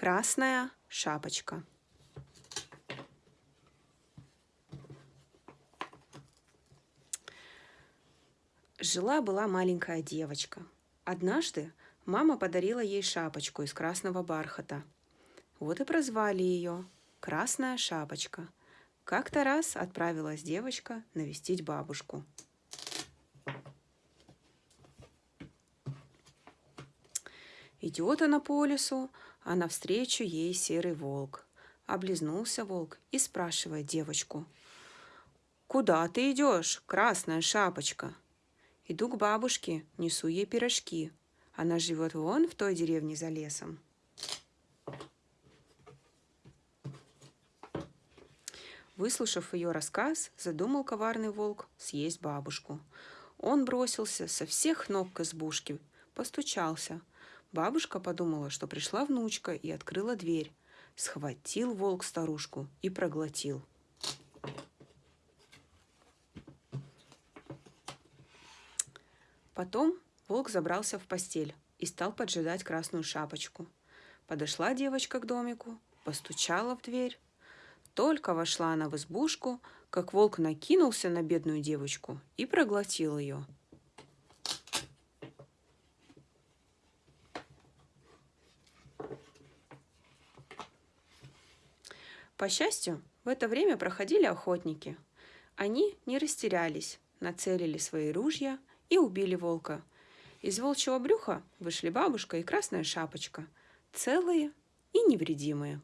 Красная шапочка. Жила-была маленькая девочка. Однажды мама подарила ей шапочку из красного бархата. Вот и прозвали ее «Красная шапочка». Как-то раз отправилась девочка навестить бабушку. Идет она по лесу, а навстречу ей серый волк. Облизнулся волк и спрашивает девочку. «Куда ты идешь, красная шапочка?» Иду к бабушке, несу ей пирожки. Она живет вон в той деревне за лесом. Выслушав ее рассказ, задумал коварный волк съесть бабушку. Он бросился со всех ног к избушке, постучался. Бабушка подумала, что пришла внучка и открыла дверь. Схватил волк старушку и проглотил. Потом волк забрался в постель и стал поджидать красную шапочку. Подошла девочка к домику, постучала в дверь. Только вошла она в избушку, как волк накинулся на бедную девочку и проглотил ее. По счастью, в это время проходили охотники. Они не растерялись, нацелили свои ружья – и убили волка. Из волчьего брюха вышли бабушка и красная шапочка, целые и невредимые.